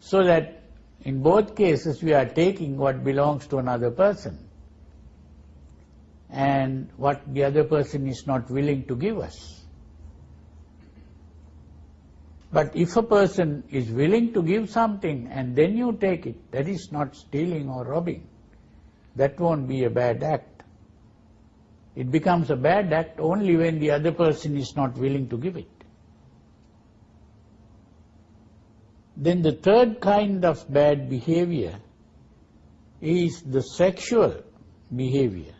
So that in both cases we are taking what belongs to another person and what the other person is not willing to give us. But if a person is willing to give something and then you take it, that is not stealing or robbing. That won't be a bad act. It becomes a bad act only when the other person is not willing to give it. Then the third kind of bad behavior is the sexual behavior.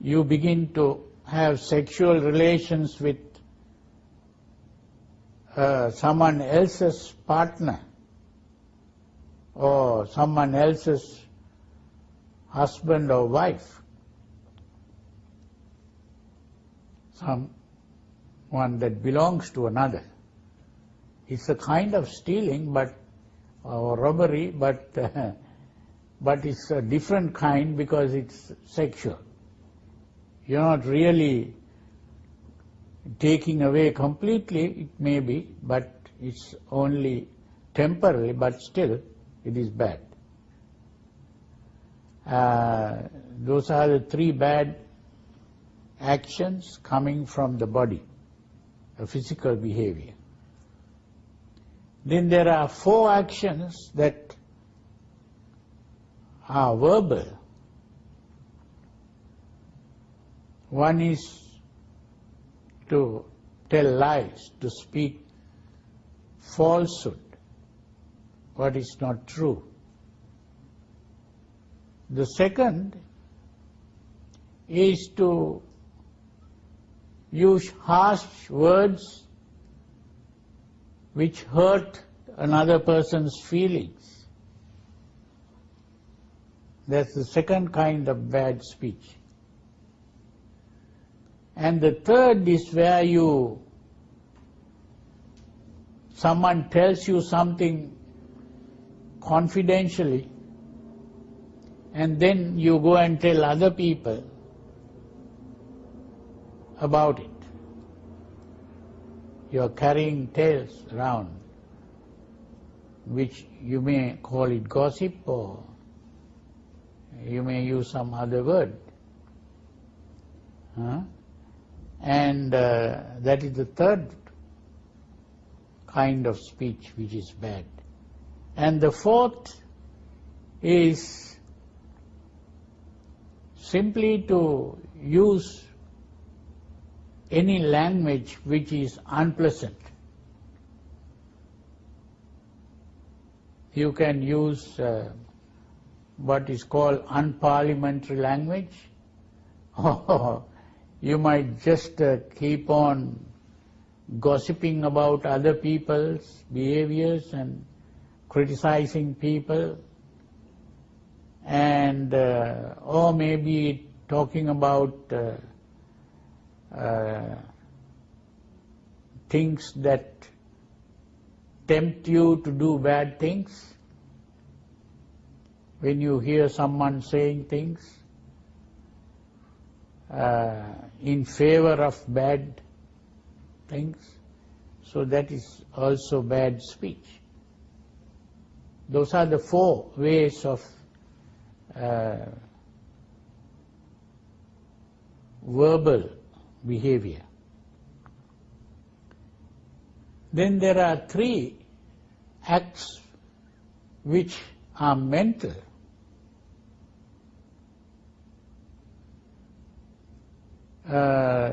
You begin to have sexual relations with uh, someone else's partner or someone else's husband or wife. Someone that belongs to another. It's a kind of stealing, but or robbery, but uh, but it's a different kind because it's sexual. You're not really taking away completely, it may be, but it's only temporary, but still it is bad. Uh, those are the three bad actions coming from the body, a physical behavior. Then there are four actions that are verbal. One is to tell lies, to speak falsehood, what is not true. The second is to use harsh words which hurt another person's feelings. That's the second kind of bad speech. And the third is where you, someone tells you something confidentially, and then you go and tell other people about it. You are carrying tales around, which you may call it gossip or you may use some other word. Huh? And uh, that is the third kind of speech which is bad. And the fourth is simply to use any language which is unpleasant. You can use uh, what is called unparliamentary language you might just uh, keep on gossiping about other people's behaviors and criticizing people and uh, or maybe talking about uh, things that tempt you to do bad things when you hear someone saying things uh, in favor of bad things. So that is also bad speech. Those are the four ways of uh, verbal behavior. Then there are three acts which are mental uh,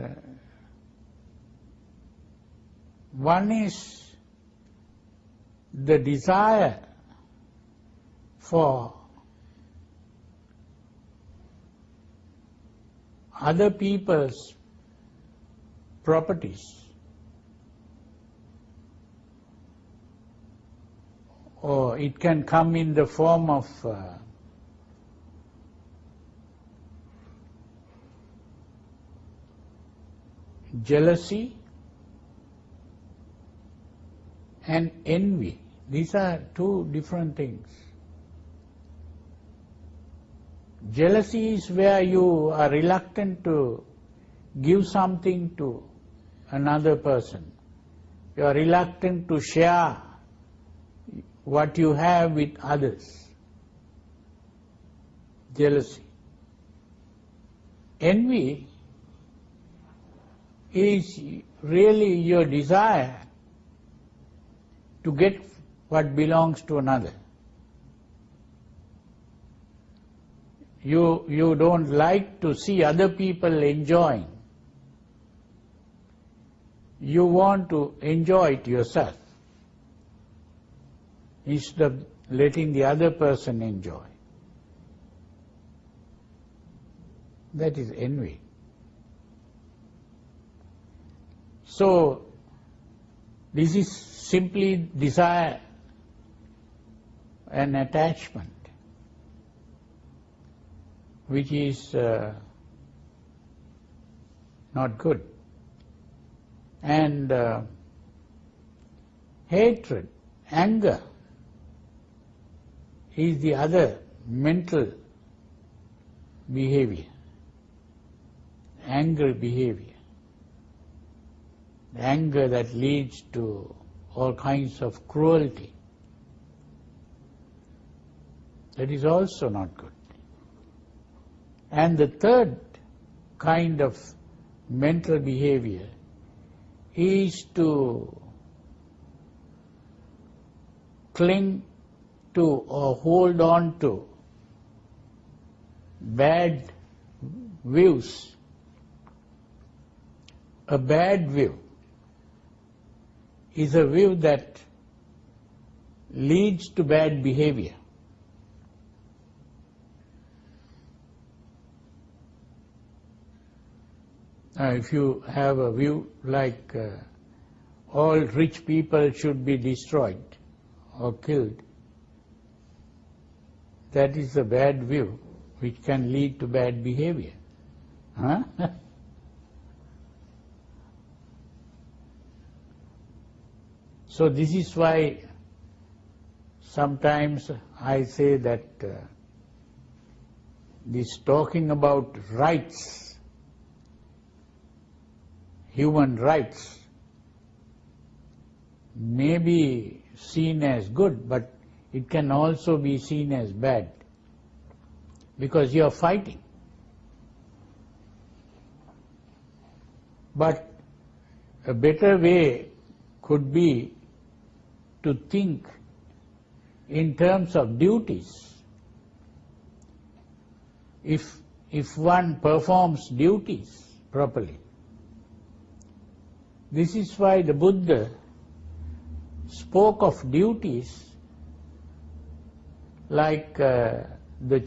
one is the desire for other people's properties or it can come in the form of uh, jealousy and envy. These are two different things. Jealousy is where you are reluctant to give something to another person You are reluctant to share what you have with others. Jealousy. Envy is really your desire to get what belongs to another. You, you don't like to see other people enjoying. You want to enjoy it yourself instead of letting the other person enjoy. That is envy. So, this is simply desire and attachment which is uh, not good. And uh, hatred, anger is the other mental behavior, anger behavior. Anger that leads to all kinds of cruelty. That is also not good. And the third kind of mental behavior is to cling to or hold on to bad views. A bad view is a view that leads to bad behavior. If you have a view like uh, all rich people should be destroyed or killed, that is a bad view which can lead to bad behavior. Huh? so this is why sometimes I say that uh, this talking about rights, human rights, may be seen as good, but it can also be seen as bad because you are fighting. But a better way could be to think in terms of duties. If, if one performs duties properly, this is why the Buddha spoke of duties like uh, the